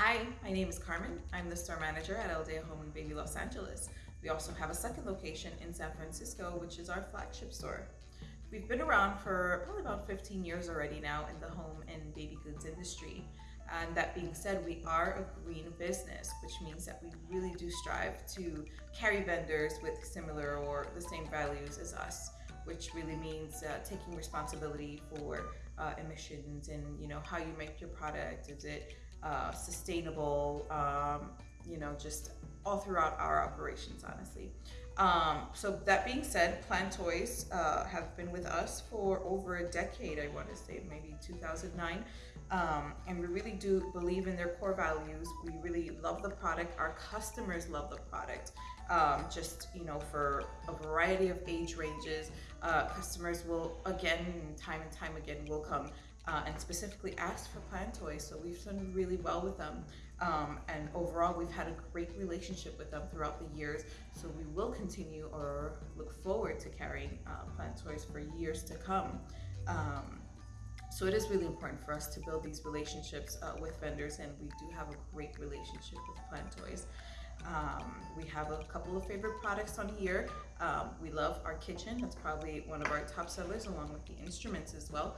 Hi, my name is Carmen. I'm the store manager at Aldea Home and Baby Los Angeles. We also have a second location in San Francisco, which is our flagship store. We've been around for probably about 15 years already now in the home and baby goods industry. And that being said, we are a green business, which means that we really do strive to carry vendors with similar or the same values as us, which really means uh, taking responsibility for uh, emissions and you know how you make your product. Is it uh, sustainable? Um, you know, just all throughout our operations, honestly. Um, so that being said, PlanToys uh, have been with us for over a decade. I want to say maybe 2009. Um, and we really do believe in their core values. We really love the product. Our customers love the product. Um, just you know, for a variety of age ranges, uh, customers will again, time and time again, will come uh, and specifically ask for PlanToys. So we've done really well with them. Um, and overall, we've had a great relationship with them throughout the years. So we will continue or look forward to carrying uh, PlanToys for years to come. Um, so it is really important for us to build these relationships uh, with vendors, and we do have a great relationship with PlanToys. Um, we have a couple of favorite products on here. Um, we love our kitchen. That's probably one of our top sellers, along with the instruments as well.